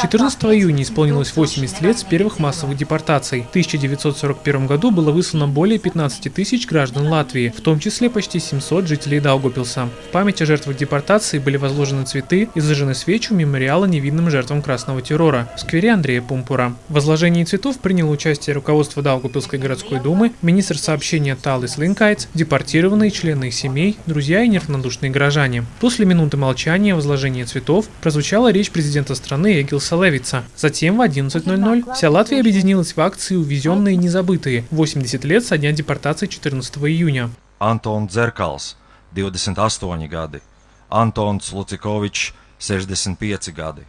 14 июня исполнилось 80 лет с первых массовых депортаций. В 1941 году было выслано более 15 тысяч граждан Латвии, в том числе почти 700 жителей Даугупилса. В память о жертвах депортации были возложены цветы и зажжены свечи у мемориала невинным жертвам красного террора в сквере Андрея Пумпура. В возложении цветов приняло участие руководство Даугупилской городской думы, министр сообщения Талис Линкайтс, депортированные члены их семей, друзья и неравнодушные горожане. После минуты молчания возложения цветов прозвучала речь президента страны Эгилса Левица. Затем в 11.00 вся Латвия объединилась в акции «Увезенные незабытые» 80 лет со дня депортации 14 июня. Антон Дзеркals, 28 gadi, Antons Lucikovičs, 65 gadi,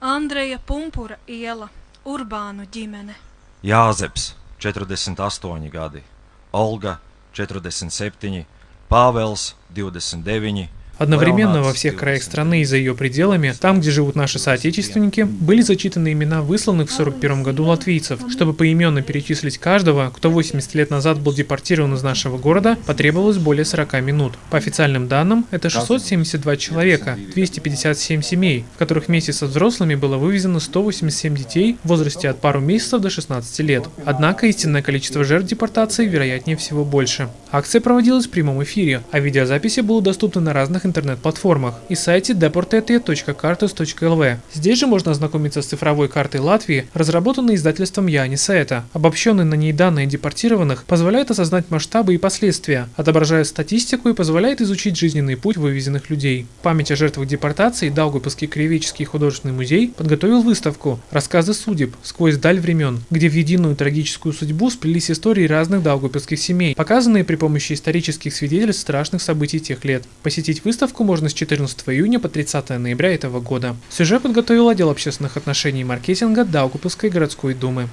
Andreja Pumpura iela, Urbānu ģimene. Jāzeps, 48 gadi, Olga, 47, Pāvels, 29, Одновременно во всех краях страны и за ее пределами, там, где живут наши соотечественники, были зачитаны имена высланных в 1941 году латвийцев. Чтобы поименно перечислить каждого, кто 80 лет назад был депортирован из нашего города, потребовалось более 40 минут. По официальным данным, это 672 человека, 257 семей, в которых вместе со взрослыми было вывезено 187 детей в возрасте от пару месяцев до 16 лет. Однако истинное количество жертв депортации вероятнее всего больше. Акция проводилась в прямом эфире, а видеозаписи будут доступны на разных интернет-платформах и сайте deportete.cartus.lv. Здесь же можно ознакомиться с цифровой картой Латвии, разработанной издательством Яни Саэта. Обобщенные на ней данные депортированных позволяют осознать масштабы и последствия, отображает статистику и позволяет изучить жизненный путь вывезенных людей. Память о жертвах депортации Даугавпилский краеведческий художественный музей подготовил выставку «Рассказы судеб. Сквозь даль времен», где в единую трагическую судьбу сплелись истории разных даугавпилских семей, показанные при помощи исторических свидетельств страшных событий тех лет. Посетить выставку Выставку можно с 14 июня по 30 ноября этого года. Сюжет подготовил отдел общественных отношений и маркетинга Даугупилской городской думы.